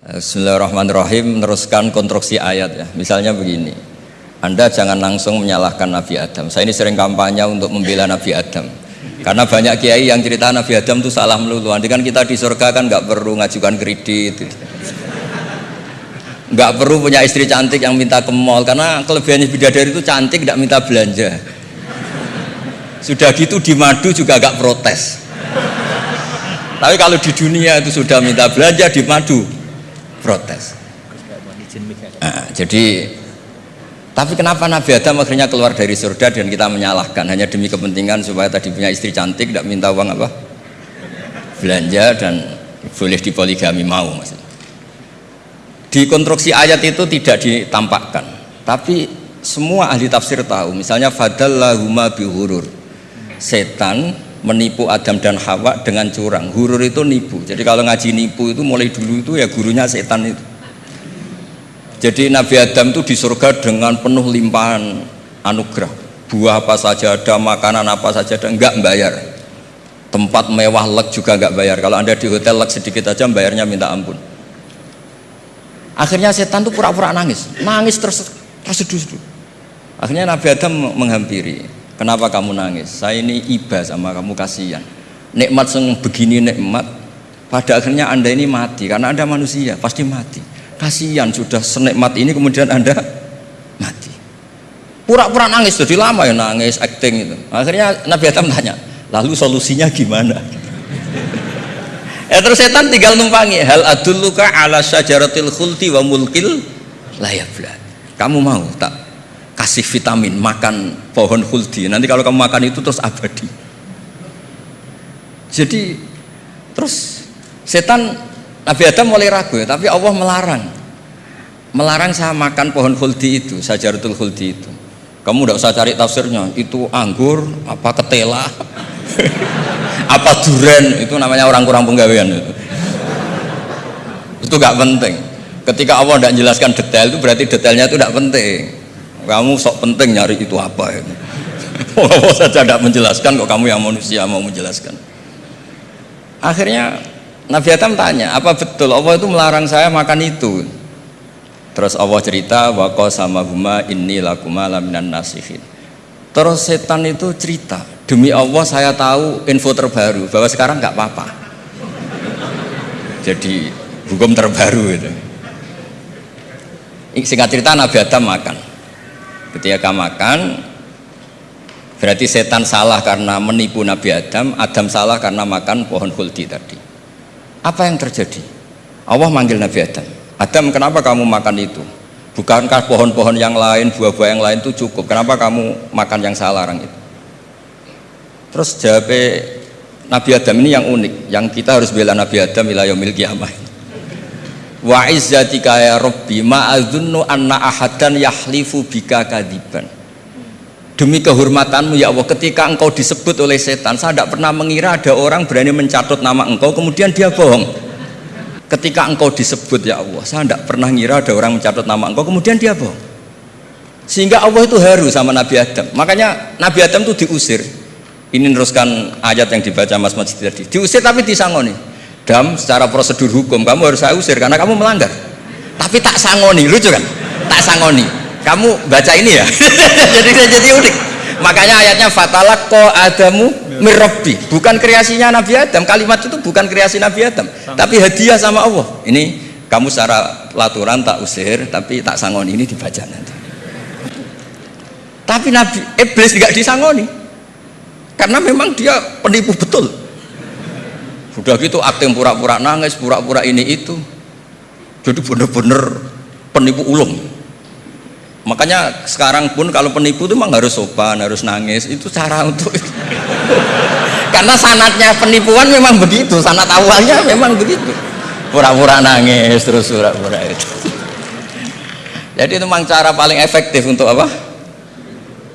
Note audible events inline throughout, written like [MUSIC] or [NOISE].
Bismillahirrahmanirrahim meneruskan konstruksi ayat ya. Misalnya begini. Anda jangan langsung menyalahkan Nabi Adam. Saya ini sering kampanye untuk membela Nabi Adam. Karena banyak kiai yang cerita Nabi Adam itu salah melulu. Nanti kan kita di surga kan nggak perlu ngajukan kredit. Nggak perlu punya istri cantik yang minta ke mall. Karena kelebihannya bidadari itu cantik, tidak minta belanja. Sudah gitu di madu juga agak protes. Tapi kalau di dunia itu sudah minta belanja di madu, protes. Nah, jadi tapi kenapa Nabi Adam akhirnya keluar dari surga dan kita menyalahkan hanya demi kepentingan supaya tadi punya istri cantik tidak minta uang apa belanja dan boleh dipoligami mau maksudnya. Di konstruksi ayat itu tidak ditampakkan, tapi semua ahli tafsir tahu. Misalnya fadallahuma bihurur. Setan menipu Adam dan Hawa dengan curang. Hurur itu nipu. Jadi kalau ngaji nipu itu mulai dulu itu ya gurunya setan itu. Jadi Nabi Adam itu di surga dengan penuh limpahan anugerah. Buah apa saja ada, makanan apa saja ada, enggak bayar. Tempat mewah lek juga enggak bayar. Kalau Anda di hotel lek sedikit aja bayarnya minta ampun. Akhirnya setan tuh pura-pura nangis, nangis terus terseduh-seduh. Akhirnya Nabi Adam menghampiri, kenapa kamu nangis? Saya ini iba sama kamu kasihan. Nikmat seng begini nikmat, pada akhirnya anda ini mati karena anda manusia pasti mati. Kasihan sudah senikmat ini kemudian anda mati. Pura-pura nangis jadi lama ya nangis acting itu. Akhirnya Nabi Adam tanya lalu solusinya gimana? Ya terus setan tinggal numpangi hal adulluka ala syajaratil khulti wa mulkil layabla kamu mau tak kasih vitamin makan pohon khuldi nanti kalau kamu makan itu terus abadi jadi terus setan Nabi Adam mulai ragu ya, tapi Allah melarang. Melarang saya makan pohon khuldi itu, sajaratul khuldi itu. Kamu tidak usah cari tafsirnya, itu anggur, apa ketela, [LAUGHS] apa duren, itu namanya orang kurang penggawean itu. Itu gak penting. Ketika Allah tidak menjelaskan detail itu berarti detailnya itu tidak penting. Kamu sok penting nyari itu apa [LAUGHS] itu. Allah saja tidak menjelaskan kok kamu yang manusia mau menjelaskan. Akhirnya Nabi Adam tanya, apa betul Allah itu melarang saya makan itu? Terus Allah cerita, wako sama huma inni lakuma laminan nasihin. Terus setan itu cerita, demi Allah saya tahu info terbaru bahwa sekarang nggak apa-apa. Jadi hukum terbaru itu. Singkat cerita Nabi Adam makan. Ketika makan, berarti setan salah karena menipu Nabi Adam, Adam salah karena makan pohon kulti tadi apa yang terjadi? Allah manggil Nabi Adam. Adam, kenapa kamu makan itu? Bukankah pohon-pohon yang lain, buah-buah yang lain itu cukup? Kenapa kamu makan yang saya larang itu? Terus jawab Nabi Adam ini yang unik, yang kita harus bela Nabi Adam ila yaumil qiyamah. Wa izzatika ya Rabbi ma adzunnu anna ahadan yahlifu bika kadiban. Demi kehormatanmu ya Allah ketika engkau disebut oleh setan saya tidak pernah mengira ada orang berani mencatut nama engkau kemudian dia bohong. Ketika engkau disebut ya Allah saya tidak pernah mengira ada orang mencatut nama engkau kemudian dia bohong. Sehingga Allah itu haru sama Nabi Adam. Makanya Nabi Adam itu diusir. Ini meneruskan ayat yang dibaca Mas Majid tadi. Diusir tapi disangoni dam secara prosedur hukum kamu harus saya usir karena kamu melanggar. Tapi tak sangoni lucu kan? Tak sangoni. Kamu baca ini ya? [LAUGHS] Jadi jadi unik. Makanya ayatnya fatalak ko adamu mirrobi bukan kreasinya Nabi Adam. Kalimat itu bukan kreasi Nabi Adam tapi hadiah sama Allah. Ini kamu secara laturan tak usir tapi tak sangoni. Ini dibaca nanti. Tapi Nabi Iblis tidak disangoni. Karena memang dia penipu betul sudah gitu akting pura-pura nangis pura-pura ini itu. Jadi benar-benar penipu ulung. Makanya sekarang pun kalau penipu itu memang harus sopan harus nangis. Itu cara untuk [LAUGHS] karena sanatnya penipuan memang begitu sanat awalnya memang begitu. Pura-pura nangis terus pura-pura itu. [LAUGHS] Jadi itu memang cara paling efektif untuk apa?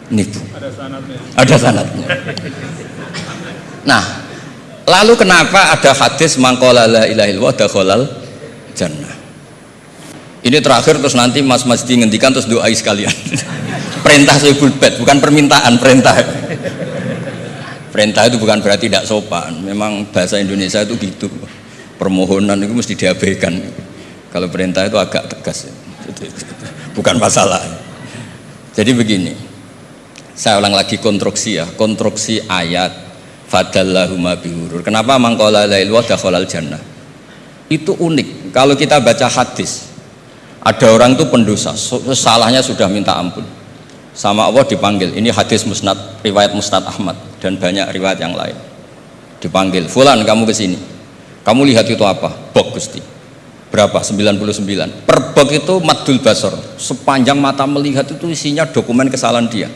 Nipu. Ada sanatnya. Ada sanatnya. Nah lalu kenapa ada hadis mangkolala ilahil dakhalal jannah? Ini terakhir terus nanti Mas Mas ngendikan terus doai sekalian. [LAUGHS] Perintah sebul bed bukan permintaan perintah. Perintah itu bukan berarti tidak sopan. Memang bahasa Indonesia itu gitu. Permohonan itu mesti diabaikan. Kalau perintah itu agak tegas. Bukan masalah. Jadi begini. Saya ulang lagi konstruksi ya, konstruksi ayat fadallahuma bihurur. Kenapa mangkola lail wa dakhalal jannah? Itu unik. Kalau kita baca hadis, ada orang itu pendosa, salahnya sudah minta ampun. Sama Allah dipanggil. Ini hadis musnad, riwayat musnad Ahmad dan banyak riwayat yang lain. Dipanggil, "Fulan, kamu ke sini." Kamu lihat itu apa? Bok Gusti. Berapa? 99. Per bok itu madul basor. Sepanjang mata melihat itu isinya dokumen kesalahan dia.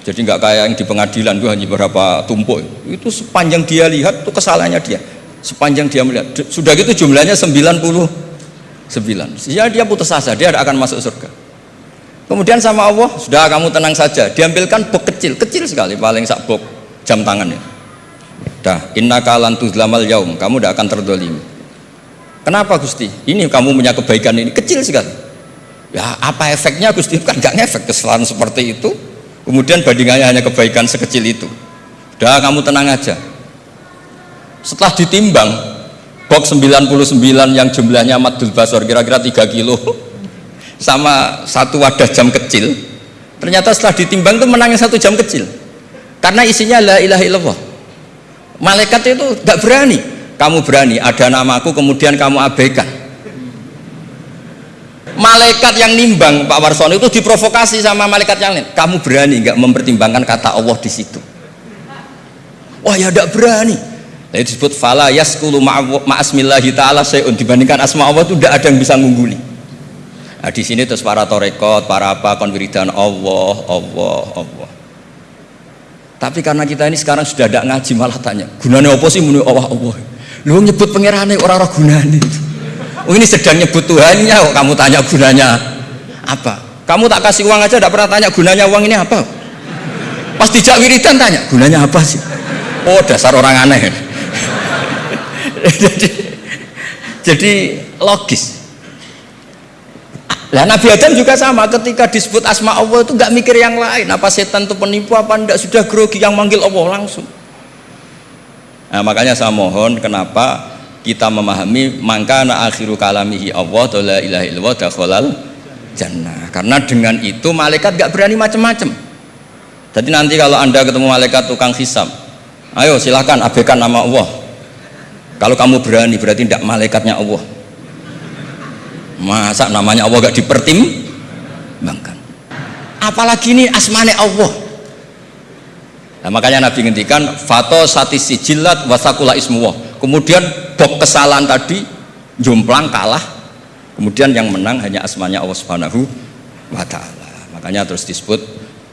Jadi nggak kayak yang di pengadilan itu hanya beberapa tumpuk. Itu sepanjang dia lihat itu kesalahannya dia. Sepanjang dia melihat. Sudah gitu jumlahnya 99. Sehingga dia putus asa, dia akan masuk surga. Kemudian sama Allah, sudah kamu tenang saja. Diambilkan bok kecil, kecil sekali, paling sak bok jam tangannya. Dah, inna kalan tuzlamal yaum, kamu tidak akan terdolimi. Kenapa Gusti? Ini kamu punya kebaikan ini kecil sekali. Ya apa efeknya Gusti? [LAUGHS] Kan nggak ngefek kesalahan seperti itu. Kemudian bandingannya hanya kebaikan sekecil itu. Dah kamu tenang aja. Setelah ditimbang, box 99 yang jumlahnya madul basor kira-kira 3 kilo [LAUGHS] sama satu wadah jam kecil ternyata setelah ditimbang itu menangnya satu jam kecil karena isinya la ilaha illallah malaikat itu gak berani kamu berani ada namaku kemudian kamu abaikan malaikat yang nimbang Pak Warsono itu diprovokasi sama malaikat yang lain. Kamu berani nggak mempertimbangkan kata Allah di situ? Wah ya tidak berani. Nah, disebut fala yaskulu ma'asmillahi ta'ala sayun dibandingkan asma Allah itu tidak ada yang bisa ngungguli. Nah, di sini terus para torekot para apa konwiridan Allah Allah Allah. Tapi karena kita ini sekarang sudah tidak ngaji malah tanya, gunanya apa sih? Menurut Allah Allah? Lu nyebut pangerane orang-orang gunanya. Oh ini sedang nyebut Tuhannya kok kamu tanya gunanya apa? Kamu tak kasih uang aja tidak pernah tanya gunanya uang ini apa? Pas dijak wiridan tanya, gunanya apa sih? Oh dasar orang aneh. [LAUGHS] jadi, jadi logis. Lah Nabi Adam juga sama ketika disebut asma Allah itu nggak mikir yang lain apa setan itu penipu apa enggak sudah grogi yang manggil Allah langsung. Nah, makanya saya mohon kenapa kita memahami mangkana akhiru kalamihi Allah la ilaha illallah dakhalal jannah. Karena dengan itu malaikat nggak berani macam-macam. Jadi nanti kalau Anda ketemu malaikat tukang hisab, ayo silahkan abaikan nama Allah. Kalau kamu berani berarti tidak malaikatnya Allah masa namanya Allah gak dipertimbangkan apalagi ini asmane Allah nah, makanya Nabi ngendikan fato satisi jilat wasakula ismuwah kemudian bok kesalahan tadi jomplang kalah. Kemudian yang menang hanya asmanya Allah subhanahu wa ta'ala. Makanya terus disebut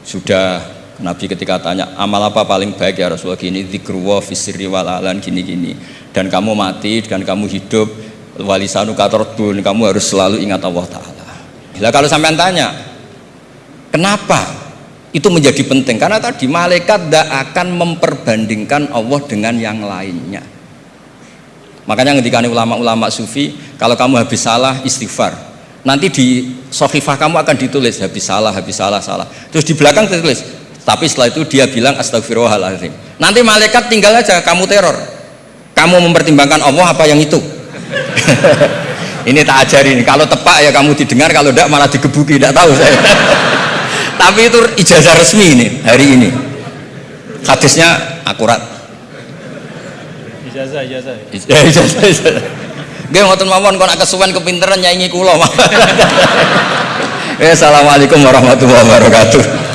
sudah Nabi ketika tanya amal apa paling baik ya Rasulullah? Gini zikruwa fisri walalan gini-gini. Dan kamu mati dan kamu hidup walisanu katordun kamu harus selalu ingat Allah Ta'ala. Bila kalau sampean tanya kenapa itu menjadi penting? Karena tadi malaikat tidak akan memperbandingkan Allah dengan yang lainnya makanya ketika ulama-ulama sufi kalau kamu habis salah istighfar. Nanti di sofifah kamu akan ditulis habis salah habis salah salah. Terus di belakang ditulis tapi setelah itu dia bilang astagfirullahaladzim nanti malaikat tinggal aja kamu teror. Kamu mempertimbangkan Allah apa yang itu? [LAUGHS] Ini tak ajarin kalau tepak ya kamu didengar kalau tidak malah digebuki tidak tahu saya. [LAUGHS] Tapi itu ijazah resmi ini hari ini. Hadisnya akurat ijazah ijazah ijazah ijazah Gue ngotot mawon kok nak kesuwen kepinteran nyanyi kula. [LAUGHS] Assalamualaikum warahmatullahi wabarakatuh.